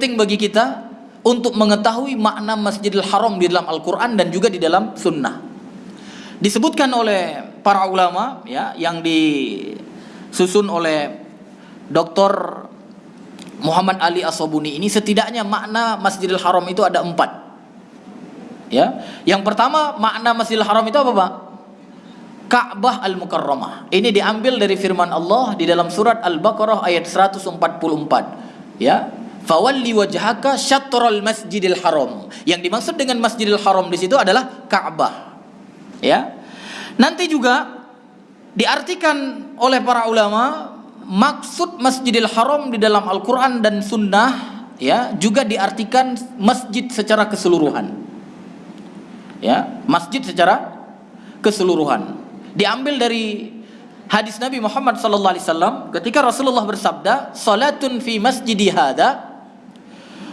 penting bagi kita untuk mengetahui makna Masjidil Haram di dalam Al-Qur'an dan juga di dalam sunnah. Disebutkan oleh para ulama ya yang disusun oleh Dr. Muhammad Ali Asobuni ini setidaknya makna Masjidil Haram itu ada empat. Ya, yang pertama makna Masjidil Haram itu apa pak? Ka'bah al-Mukarramah. Ini diambil dari firman Allah di dalam surat Al-Baqarah ayat 144. Ya, Fawalli wajhaka syatrul masjidil haram. Yang dimaksud dengan masjidil haram di situ adalah Ka'bah. Ya. Nanti juga diartikan oleh para ulama maksud masjidil haram di dalam Al-Qur'an dan sunnah ya juga diartikan masjid secara keseluruhan. Ya, masjid secara keseluruhan. Diambil dari hadis Nabi Muhammad wasallam ketika Rasulullah bersabda, "Salatun fi masjidi hadza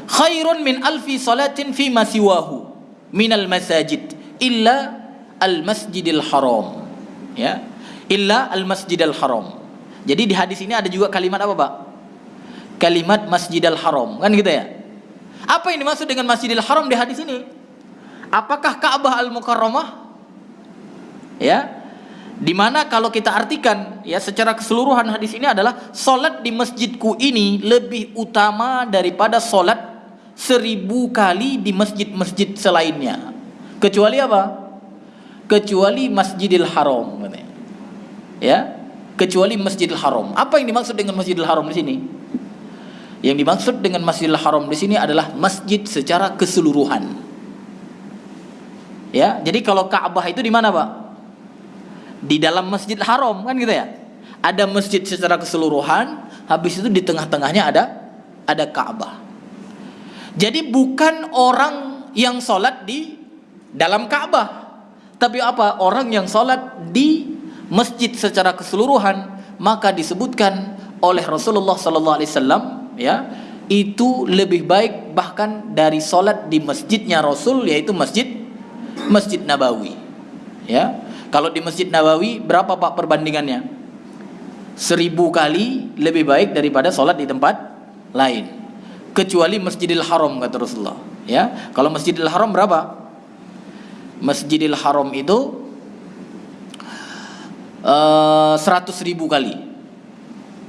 khairun min alfi salatin fi masiwahu minal masajid illa al masjidil haram. Ya. Illa al masjidil haram. Jadi di hadis ini ada juga kalimat apa pak? Kalimat masjidil haram. Kan gitu ya? Apa yang dimaksud dengan masjidil haram di hadis ini? Apakah Ka'bah al mukarramah ya Di mana kalau kita artikan ya secara keseluruhan hadis ini adalah solat di masjidku ini lebih utama daripada solat seribu kali di masjid-masjid selainnya. Kecuali apa? Kecuali Masjidil Haram. Ya, kecuali Masjidil Haram. Apa yang dimaksud dengan Masjidil Haram di sini? Yang dimaksud dengan Masjidil Haram di sini adalah masjid secara keseluruhan. Ya, jadi kalau Ka'bah itu di mana, Pak? Di dalam Masjidil Haram kan gitu ya. Ada masjid secara keseluruhan, habis itu di tengah-tengahnya ada ada Ka'bah. Jadi bukan orang yang sholat di dalam Ka'bah, tapi apa? Orang yang sholat di masjid secara keseluruhan, maka disebutkan oleh Rasulullah Sallallahu Alaihi Wasallam, ya, itu lebih baik bahkan dari sholat di masjidnya Rasul, yaitu masjid Masjid Nabawi. Ya, kalau di Masjid Nabawi berapa pak perbandingannya? Seribu kali lebih baik daripada sholat di tempat lain kecuali Masjidil Haram kata Rasulullah. Ya, kalau Masjidil Haram berapa? Masjidil Haram itu uh, ribu kali.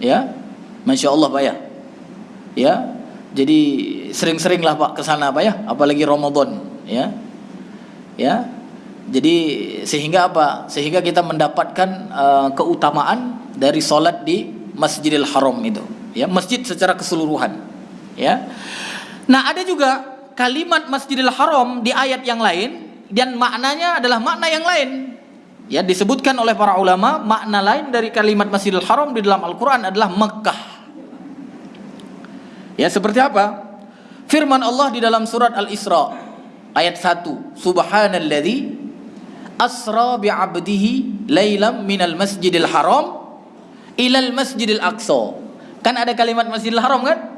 Ya, masya Allah pak ya. Ya, jadi sering-seringlah pak ke sana pak ya, apalagi Ramadan. Ya, ya. Jadi sehingga apa? Sehingga kita mendapatkan uh, keutamaan dari solat di Masjidil Haram itu. Ya, masjid secara keseluruhan ya. Nah, ada juga kalimat Masjidil Haram di ayat yang lain dan maknanya adalah makna yang lain. Ya, disebutkan oleh para ulama makna lain dari kalimat Masjidil Haram di dalam Al-Qur'an adalah Mekah. Ya, seperti apa? Firman Allah di dalam surat Al-Isra ayat 1, Subhanalladzi asra bi'abdihi lailam minal masjidil haram ilal masjidil aqsa. Kan ada kalimat Masjidil Haram kan?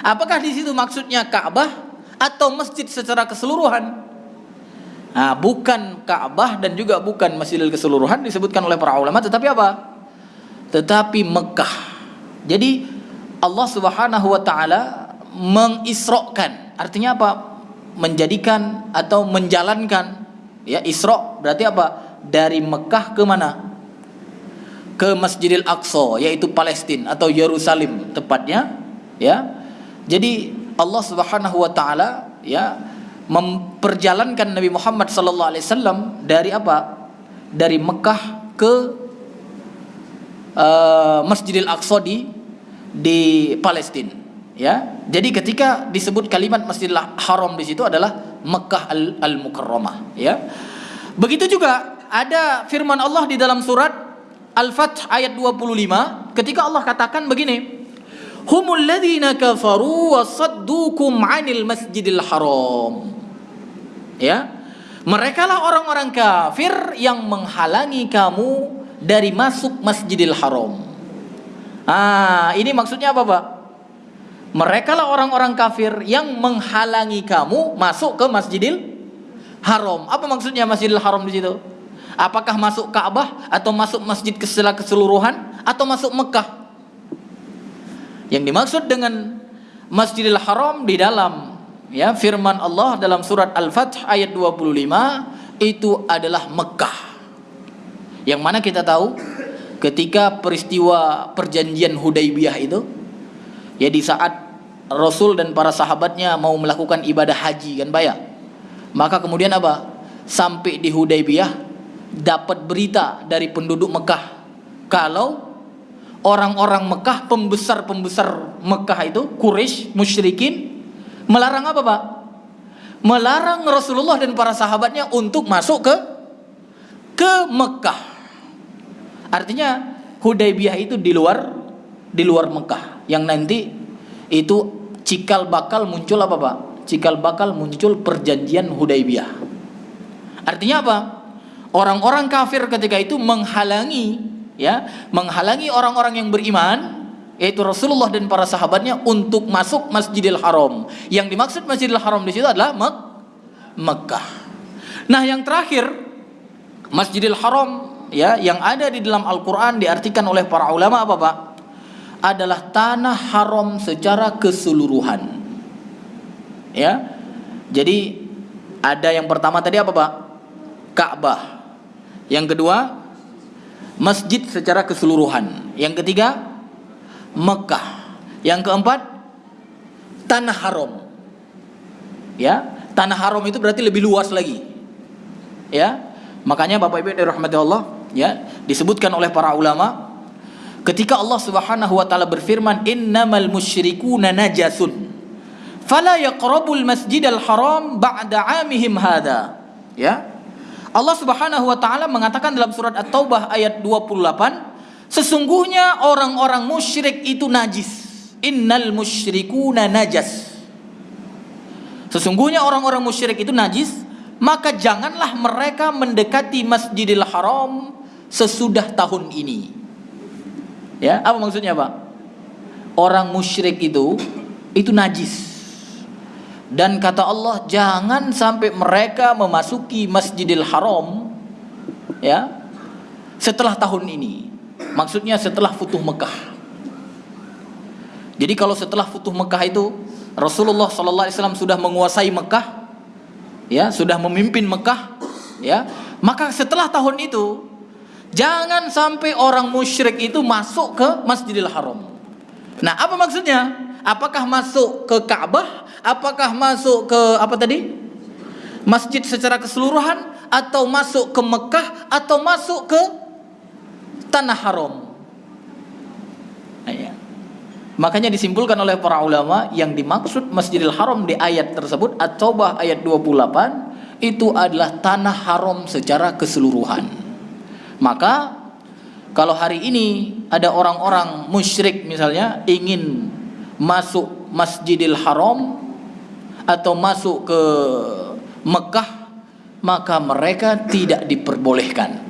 Apakah di situ maksudnya Ka'bah atau masjid secara keseluruhan? Nah, bukan Ka'bah dan juga bukan Masjidil keseluruhan disebutkan oleh para ulama, tetapi apa? Tetapi Mekah. Jadi Allah Subhanahu wa taala mengisrokan. Artinya apa? Menjadikan atau menjalankan ya Isra berarti apa? Dari Mekah ke mana? Ke Masjidil Aqsa yaitu Palestina atau Yerusalem tepatnya ya jadi Allah Subhanahu wa taala ya memperjalankan Nabi Muhammad sallallahu alaihi wasallam dari apa? Dari Mekah ke uh, Masjidil Aqsa di di Palestina ya. Jadi ketika disebut kalimat Masjidil Haram di situ adalah Mekah al-Mukarramah ya. Begitu juga ada firman Allah di dalam surat Al-Fath ayat 25 ketika Allah katakan begini humul ladzina kafaru wa saddukum 'anil masjidil haram. Ya. Mereka lah orang-orang kafir yang menghalangi kamu dari masuk Masjidil Haram. Ah, ini maksudnya apa, Pak? Mereka lah orang-orang kafir yang menghalangi kamu masuk ke Masjidil Haram. Apa maksudnya Masjidil Haram di situ? Apakah masuk Ka'bah atau masuk masjid keseluruhan atau masuk Mekah? Yang dimaksud dengan Masjidil Haram di dalam ya firman Allah dalam surat Al-Fath ayat 25 itu adalah Mekah. Yang mana kita tahu ketika peristiwa perjanjian Hudaybiyah itu ya di saat Rasul dan para sahabatnya mau melakukan ibadah haji kan bayar. Maka kemudian apa? Sampai di Hudaybiyah dapat berita dari penduduk Mekah kalau orang-orang Mekah, pembesar-pembesar Mekah itu, Quraisy, musyrikin, melarang apa Pak? Melarang Rasulullah dan para sahabatnya untuk masuk ke ke Mekah. Artinya Hudaybiyah itu di luar di luar Mekah yang nanti itu cikal bakal muncul apa Pak? Cikal bakal muncul perjanjian Hudaybiyah. Artinya apa? Orang-orang kafir ketika itu menghalangi ya menghalangi orang-orang yang beriman yaitu Rasulullah dan para sahabatnya untuk masuk Masjidil Haram. Yang dimaksud Masjidil Haram di situ adalah Mek Mekah. Nah, yang terakhir Masjidil Haram ya yang ada di dalam Al-Qur'an diartikan oleh para ulama apa, Pak? Adalah tanah haram secara keseluruhan. Ya. Jadi ada yang pertama tadi apa, Pak? Ka'bah. Yang kedua masjid secara keseluruhan. Yang ketiga, Mekah. Yang keempat, tanah haram. Ya, tanah haram itu berarti lebih luas lagi. Ya. Makanya Bapak Ibu dirahmati Allah, ya, disebutkan oleh para ulama ketika Allah Subhanahu wa taala berfirman, "Innamal musyrikuuna najasun." Fala yaqrabul masjidal haram ba'da 'amihim hadha. Ya. Allah Subhanahu wa taala mengatakan dalam surat At-Taubah ayat 28, sesungguhnya orang-orang musyrik itu najis. Innal musyrikuna najas. Sesungguhnya orang-orang musyrik itu najis, maka janganlah mereka mendekati Masjidil Haram sesudah tahun ini. Ya, apa maksudnya, Pak? Orang musyrik itu itu najis. Dan kata Allah, jangan sampai mereka memasuki Masjidil Haram ya setelah tahun ini. Maksudnya setelah Futuh Mekah. Jadi kalau setelah Futuh Mekah itu Rasulullah sallallahu alaihi wasallam sudah menguasai Mekah, ya, sudah memimpin Mekah, ya. Maka setelah tahun itu jangan sampai orang musyrik itu masuk ke Masjidil Haram. Nah, apa maksudnya? Apakah masuk ke Ka'bah apakah masuk ke apa tadi? Masjid secara keseluruhan atau masuk ke Mekah atau masuk ke tanah haram. Ya. Makanya disimpulkan oleh para ulama yang dimaksud Masjidil Haram di ayat tersebut At-Taubah ayat 28 itu adalah tanah haram secara keseluruhan. Maka kalau hari ini ada orang-orang musyrik misalnya ingin masuk Masjidil Haram atau masuk ke Mekah maka mereka tidak diperbolehkan.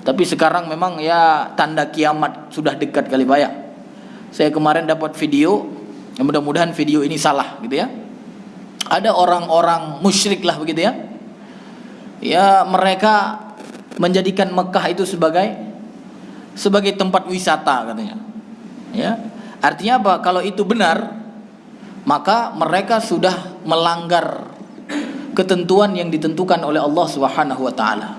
Tapi sekarang memang ya tanda kiamat sudah dekat kali banyak. Saya kemarin dapat video, ya mudah-mudahan video ini salah gitu ya. Ada orang-orang musyrik lah begitu ya. Ya mereka menjadikan Mekah itu sebagai sebagai tempat wisata katanya. Ya. Artinya apa? Kalau itu benar, maka mereka sudah melanggar ketentuan yang ditentukan oleh Allah Subhanahu wa taala.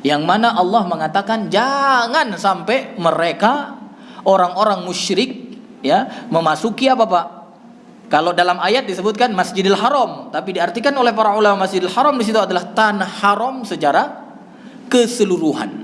Yang mana Allah mengatakan jangan sampai mereka orang-orang musyrik ya memasuki apa Pak? Kalau dalam ayat disebutkan Masjidil Haram, tapi diartikan oleh para ulama Masjidil Haram di situ adalah tanah haram secara keseluruhan.